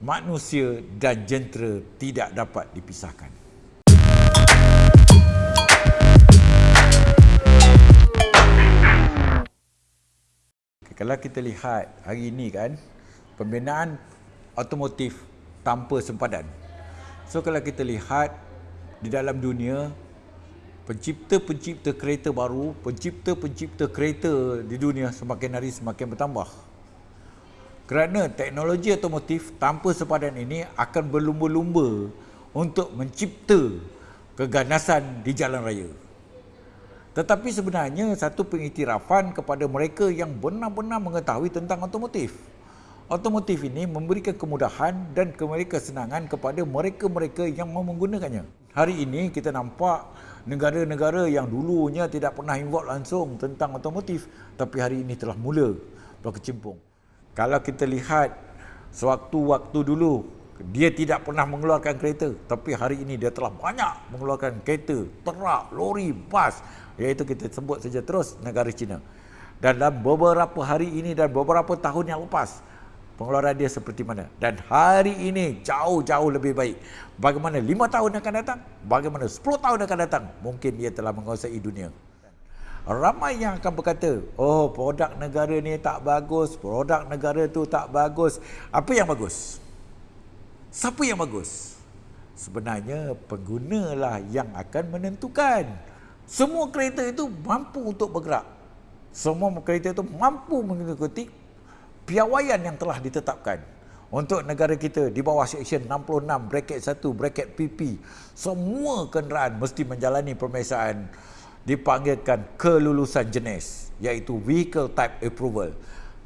manusia dan jentera tidak dapat dipisahkan. Kalau kita lihat hari ini kan, pembinaan otomotif tanpa sempadan. So kalau kita lihat di dalam dunia, pencipta-pencipta kereta baru, pencipta-pencipta kereta di dunia semakin hari semakin bertambah. Kerana teknologi otomotif tanpa sempadan ini akan berlumba-lumba untuk mencipta keganasan di jalan raya. Tetapi sebenarnya satu pengiktirafan kepada mereka yang benar-benar mengetahui tentang otomotif. Otomotif ini memberikan kemudahan dan kesenangan kepada mereka-mereka yang mau menggunakannya. Hari ini kita nampak negara-negara yang dulunya tidak pernah involve langsung tentang otomotif tapi hari ini telah mula berkecimpung. Kalau kita lihat sewaktu-waktu dulu dia tidak pernah mengeluarkan kereta tapi hari ini dia telah banyak mengeluarkan kereta, terak, lori, bas iaitu kita sebut saja terus negara China. Dan dalam beberapa hari ini dan beberapa tahun yang lepas pengeluaran dia seperti mana dan hari ini jauh-jauh lebih baik. Bagaimana lima tahun akan datang? Bagaimana sepuluh tahun akan datang? Mungkin dia telah menguasai dunia. Ramai yang akan berkata, oh produk negara ni tak bagus, produk negara tu tak bagus. Apa yang bagus? Siapa yang bagus? Sebenarnya pengguna lah yang akan menentukan. Semua kereta itu mampu untuk bergerak. Semua kereta itu mampu mengikuti piawaian yang telah ditetapkan. Untuk negara kita di bawah Seksyen 66, bracket 1, bracket PP, semua kenderaan mesti menjalani pemeriksaan dipanggilkan kelulusan jenis iaitu vehicle type approval.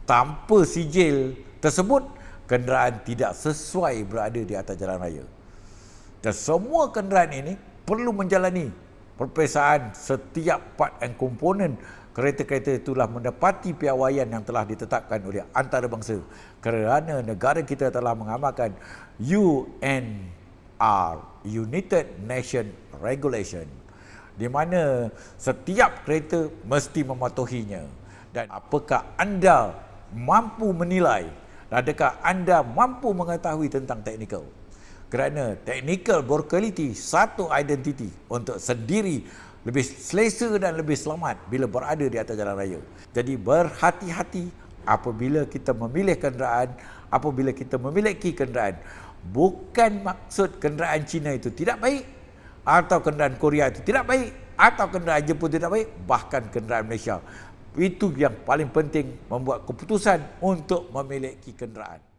Tanpa sijil tersebut kenderaan tidak sesuai berada di atas jalan raya. Dan semua kenderaan ini perlu menjalani peperiksaan setiap part and komponen kereta-kereta itulah mendapati piawaian yang telah ditetapkan oleh antarabangsa kerana negara kita telah mengamalkan UNR United Nation Regulation di mana setiap kereta mesti mematuhinya. Dan apakah anda mampu menilai adakah anda mampu mengetahui tentang teknikal? Kerana teknikal berkualiti satu identiti untuk sendiri lebih selesa dan lebih selamat bila berada di atas jalan raya. Jadi berhati-hati apabila kita memilih kenderaan apabila kita memiliki kenderaan. Bukan maksud kenderaan Cina itu tidak baik atau kenderaan Korea itu tidak baik. Atau kenderaan Jepun tidak baik. Bahkan kenderaan Malaysia. Itu yang paling penting membuat keputusan untuk memiliki kenderaan